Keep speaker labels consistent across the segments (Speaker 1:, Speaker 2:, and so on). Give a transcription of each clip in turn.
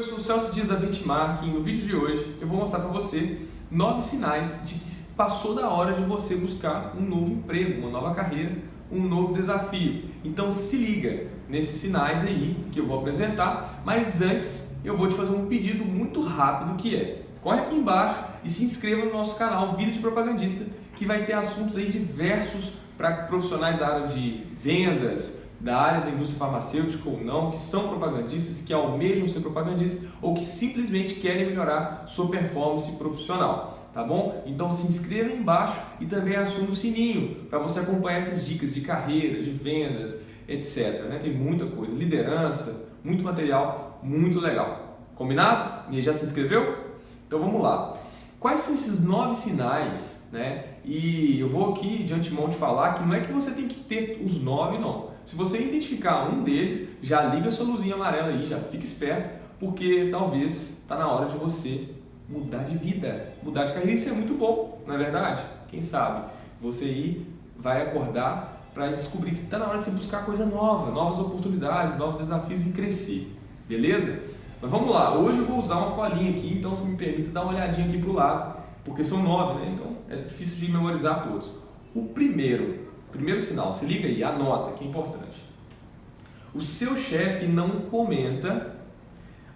Speaker 1: Eu sou o Celso Dias da Benchmark e no vídeo de hoje eu vou mostrar para você nove sinais de que passou da hora de você buscar um novo emprego, uma nova carreira, um novo desafio. Então se liga nesses sinais aí que eu vou apresentar, mas antes eu vou te fazer um pedido muito rápido que é corre aqui embaixo e se inscreva no nosso canal Vida de Propagandista que vai ter assuntos aí diversos para profissionais da área de vendas, da área da indústria farmacêutica ou não, que são propagandistas, que almejam ser propagandistas ou que simplesmente querem melhorar sua performance profissional, tá bom? Então se inscreva aí embaixo e também acione o sininho para você acompanhar essas dicas de carreira, de vendas, etc. Né? Tem muita coisa, liderança, muito material, muito legal. Combinado? E já se inscreveu? Então vamos lá. Quais são esses nove sinais, né? E eu vou aqui de antemão te falar que não é que você tem que ter os nove, não. Se você identificar um deles, já liga sua luzinha amarela aí, já fica esperto, porque talvez está na hora de você mudar de vida, mudar de carreira. Isso é muito bom, não é verdade? Quem sabe? Você aí vai acordar para descobrir que está na hora de você buscar coisa nova, novas oportunidades, novos desafios e crescer. Beleza? Mas vamos lá, hoje eu vou usar uma colinha aqui, então se me permita dar uma olhadinha aqui para o lado, porque são nove, né? Então é difícil de memorizar todos. O primeiro Primeiro sinal, se liga aí, anota que é importante. O seu chefe não comenta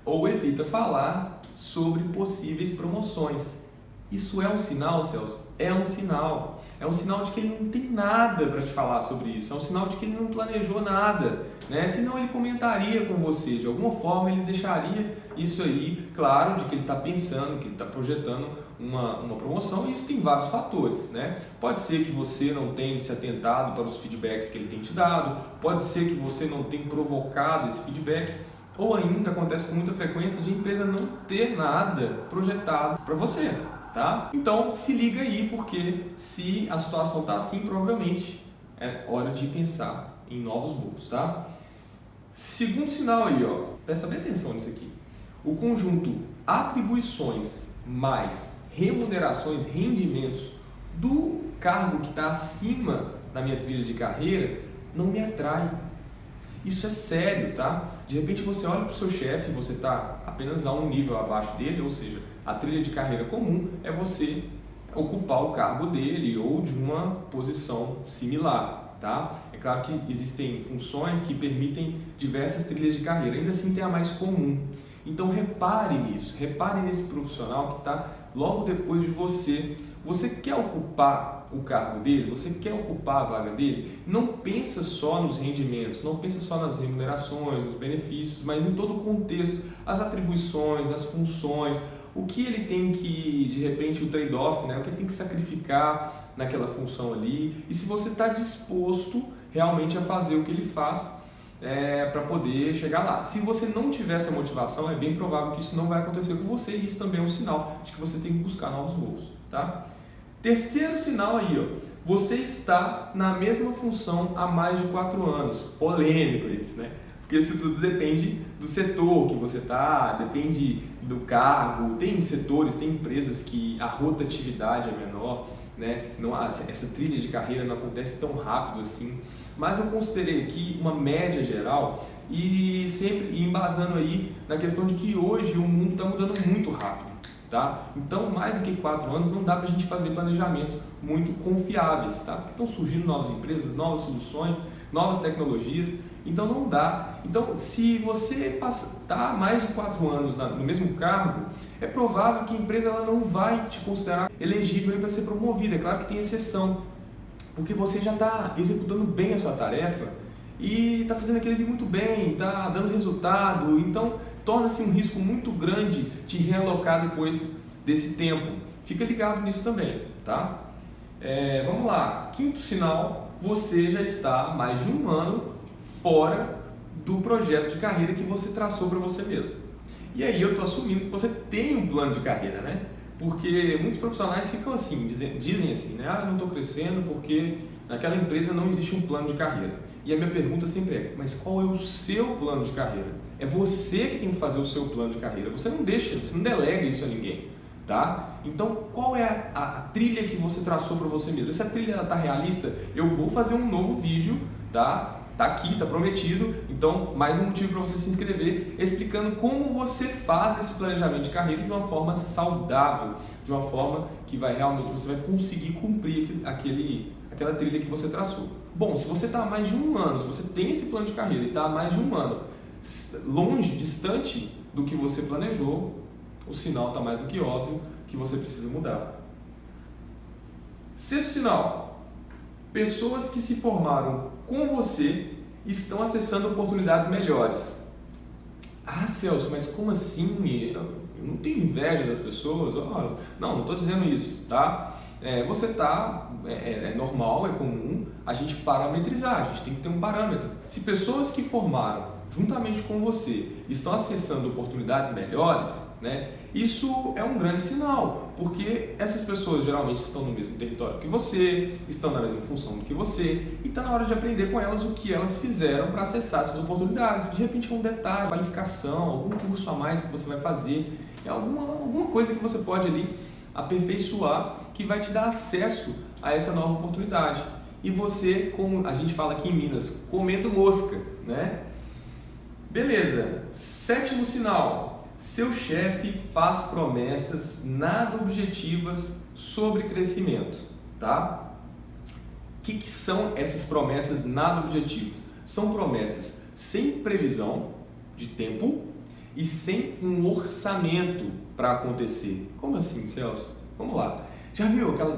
Speaker 1: ou evita falar sobre possíveis promoções. Isso é um sinal, Celso? É um sinal. É um sinal de que ele não tem nada para te falar sobre isso. É um sinal de que ele não planejou nada. Né? Senão ele comentaria com você. De alguma forma ele deixaria isso aí claro de que ele está pensando, que ele está projetando uma, uma promoção. E isso tem vários fatores. Né? Pode ser que você não tenha se atentado para os feedbacks que ele tem te dado. Pode ser que você não tenha provocado esse feedback. Ou ainda acontece com muita frequência de a empresa não ter nada projetado para você tá? Então se liga aí, porque se a situação está assim, provavelmente é hora de pensar em novos voos, tá? Segundo sinal aí, ó, presta bem atenção nisso aqui. O conjunto atribuições mais remunerações, rendimentos do cargo que está acima da minha trilha de carreira não me atrai. Isso é sério, tá? De repente você olha para o seu chefe, você está apenas a um nível abaixo dele, ou seja, a trilha de carreira comum é você ocupar o cargo dele ou de uma posição similar, tá? É claro que existem funções que permitem diversas trilhas de carreira, ainda assim tem a mais comum. Então repare nisso, repare nesse profissional que está logo depois de você. Você quer ocupar o cargo dele? Você quer ocupar a vaga dele? Não pensa só nos rendimentos, não pensa só nas remunerações, nos benefícios, mas em todo o contexto, as atribuições, as funções, o que ele tem que, de repente, o trade-off, né? o que ele tem que sacrificar naquela função ali, e se você está disposto realmente a fazer o que ele faz é, para poder chegar lá. Se você não tiver essa motivação, é bem provável que isso não vai acontecer com você e isso também é um sinal de que você tem que buscar novos voos. Tá? Terceiro sinal aí, ó, você está na mesma função há mais de quatro anos. Polêmico isso, né? Porque isso tudo depende do setor que você está, depende do cargo. Tem setores, tem empresas que a rotatividade é menor, né? não, essa trilha de carreira não acontece tão rápido assim. Mas eu considerei aqui uma média geral e sempre embasando aí na questão de que hoje o mundo está mudando muito rápido. Tá? Então, mais do que quatro anos, não dá para a gente fazer planejamentos muito confiáveis, tá? porque estão surgindo novas empresas, novas soluções, novas tecnologias, então não dá. Então, se você está mais de quatro anos no mesmo cargo, é provável que a empresa ela não vai te considerar elegível para ser promovida. É claro que tem exceção, porque você já está executando bem a sua tarefa e está fazendo aquilo ali muito bem, está dando resultado, então torna-se um risco muito grande te realocar depois desse tempo. Fica ligado nisso também, tá? É, vamos lá, quinto sinal, você já está mais de um ano fora do projeto de carreira que você traçou para você mesmo. E aí eu estou assumindo que você tem um plano de carreira, né? Porque muitos profissionais ficam assim, dizem, dizem assim, né? Ah, não estou crescendo porque naquela empresa não existe um plano de carreira. E a minha pergunta sempre é, mas qual é o seu plano de carreira? É você que tem que fazer o seu plano de carreira. Você não deixa, você não delega isso a ninguém, tá? Então, qual é a, a, a trilha que você traçou para você mesmo? Essa trilha está realista? Eu vou fazer um novo vídeo, tá? Tá aqui, tá prometido. Então, mais um motivo para você se inscrever, explicando como você faz esse planejamento de carreira de uma forma saudável, de uma forma que vai realmente você vai conseguir cumprir aquele, aquela trilha que você traçou. Bom, se você está há mais de um ano, se você tem esse plano de carreira e está há mais de um ano longe, distante do que você planejou, o sinal está mais do que óbvio que você precisa mudar. Sexto sinal: pessoas que se formaram com você estão acessando oportunidades melhores. Ah, Celso, mas como assim? Eu não tenho inveja das pessoas? Não, não estou dizendo isso, tá? É, você está, é, é, é, normal, é comum a gente parametrizar, a gente tem que ter um parâmetro. Se pessoas que formaram juntamente com você estão acessando oportunidades melhores, né, isso é um grande sinal, porque essas pessoas geralmente estão no mesmo território que você, estão na mesma função do que você, e está na hora de aprender com elas o que elas fizeram para acessar essas oportunidades. De repente é um detalhe, qualificação, algum curso a mais que você vai fazer, é alguma, alguma coisa que você pode ali aperfeiçoar que vai te dar acesso a essa nova oportunidade. E você, como a gente fala aqui em Minas, comendo mosca, né? Beleza. Sétimo sinal, seu chefe faz promessas nada objetivas sobre crescimento, tá? O que, que são essas promessas nada objetivas? São promessas sem previsão de tempo e sem um orçamento para acontecer. Como assim, Celso? Vamos lá. Já viu aquelas.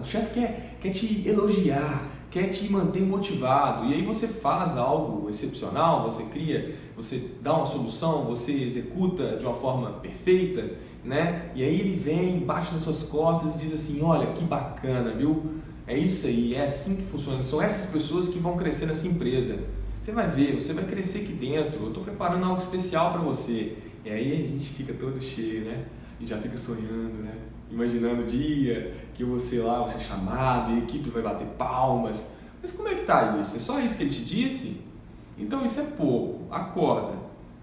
Speaker 1: O chefe quer, quer te elogiar, quer te manter motivado e aí você faz algo excepcional, você cria, você dá uma solução, você executa de uma forma perfeita, né? E aí ele vem, bate nas suas costas e diz assim: Olha que bacana, viu? É isso aí, é assim que funciona. São essas pessoas que vão crescer nessa empresa. Você vai ver, você vai crescer aqui dentro. Eu estou preparando algo especial para você. E aí a gente fica todo cheio, né? E já fica sonhando, né? imaginando o dia que você lá vai ser chamado e a equipe vai bater palmas. Mas como é que está isso? É só isso que ele te disse? Então isso é pouco. Acorda,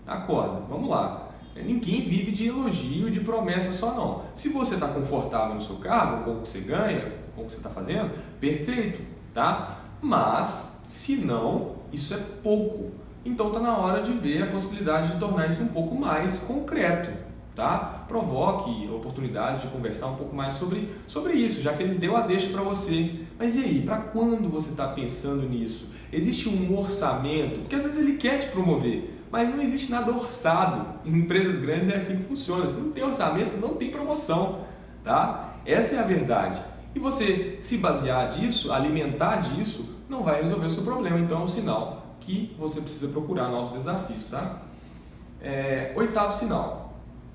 Speaker 1: acorda, vamos lá. É, ninguém vive de elogio de promessa só não. Se você está confortável no seu cargo, com o que você ganha, com o que você está fazendo, perfeito, tá? Mas, se não, isso é pouco. Então está na hora de ver a possibilidade de tornar isso um pouco mais concreto tá? Provoque oportunidades de conversar um pouco mais sobre, sobre isso, já que ele deu a deixa para você. Mas e aí, para quando você está pensando nisso? Existe um orçamento? Porque às vezes ele quer te promover, mas não existe nada orçado. Em empresas grandes é assim que funciona. Se não tem orçamento, não tem promoção, tá? Essa é a verdade. E você se basear disso, alimentar disso, não vai resolver o seu problema. Então é um sinal que você precisa procurar novos desafios, tá? É, oitavo sinal,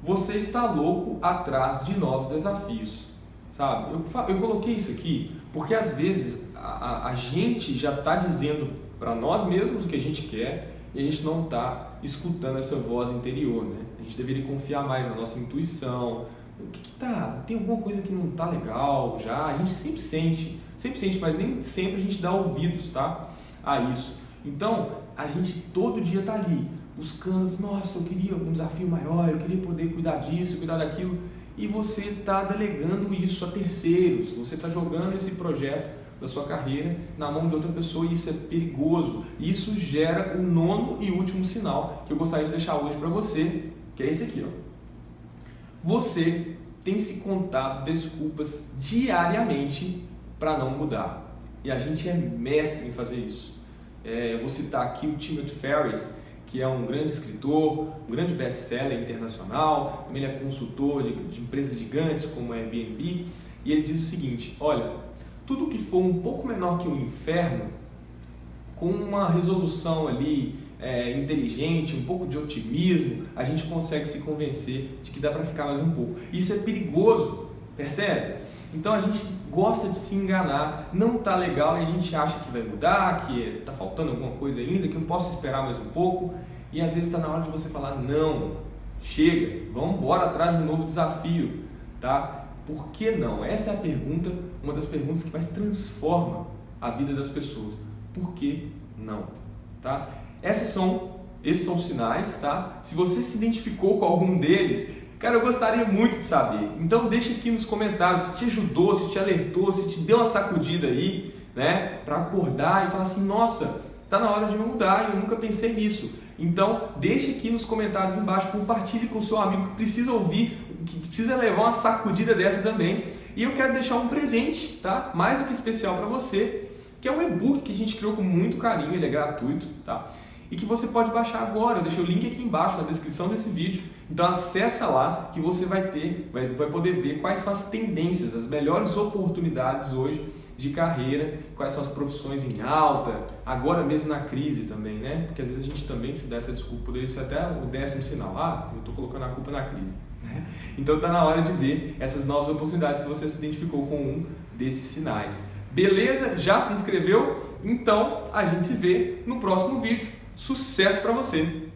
Speaker 1: você está louco atrás de novos desafios, sabe? Eu, eu coloquei isso aqui porque às vezes a, a gente já está dizendo para nós mesmos o que a gente quer e a gente não está escutando essa voz interior, né? A gente deveria confiar mais na nossa intuição. O que, que tá? Tem alguma coisa que não tá legal já? A gente sempre sente, sempre sente, mas nem sempre a gente dá ouvidos, tá? A isso. Então, a gente todo dia tá ali buscando, nossa, eu queria um desafio maior, eu queria poder cuidar disso, cuidar daquilo, e você está delegando isso a terceiros, você está jogando esse projeto da sua carreira na mão de outra pessoa e isso é perigoso. Isso gera o nono e último sinal que eu gostaria de deixar hoje para você, que é esse aqui. Ó. Você tem se contado desculpas diariamente para não mudar. E a gente é mestre em fazer isso. É, eu vou citar aqui o Timothy Ferris, que é um grande escritor, um grande best-seller internacional, também ele é consultor de, de empresas gigantes como a Airbnb, e ele diz o seguinte, olha, tudo que for um pouco menor que o inferno, com uma resolução ali é, inteligente, um pouco de otimismo, a gente consegue se convencer de que dá para ficar mais um pouco. Isso é perigoso, percebe? Então a gente gosta de se enganar, não está legal e a gente acha que vai mudar, que está faltando alguma coisa ainda, que eu posso esperar mais um pouco. E às vezes está na hora de você falar: não, chega, vamos embora atrás de um novo desafio, tá? Por que não? Essa é a pergunta, uma das perguntas que mais transforma a vida das pessoas. Por que não? Tá? Essas são, esses são os sinais, tá? Se você se identificou com algum deles, Cara, eu gostaria muito de saber. Então deixa aqui nos comentários se te ajudou, se te alertou, se te deu uma sacudida aí, né? Para acordar e falar assim, nossa, tá na hora de eu mudar eu nunca pensei nisso. Então, deixe aqui nos comentários embaixo, compartilhe com o seu amigo que precisa ouvir, que precisa levar uma sacudida dessa também. E eu quero deixar um presente, tá? Mais do que especial para você, que é um e-book que a gente criou com muito carinho, ele é gratuito, tá? E que você pode baixar agora, eu deixei o link aqui embaixo na descrição desse vídeo. Então acessa lá que você vai ter, vai, vai poder ver quais são as tendências, as melhores oportunidades hoje de carreira, quais são as profissões em alta, agora mesmo na crise também, né? Porque às vezes a gente também se dá essa desculpa, poderia ser até o décimo sinal, ah, eu estou colocando a culpa na crise. Né? Então está na hora de ver essas novas oportunidades se você se identificou com um desses sinais. Beleza? Já se inscreveu? Então a gente se vê no próximo vídeo. Sucesso para você!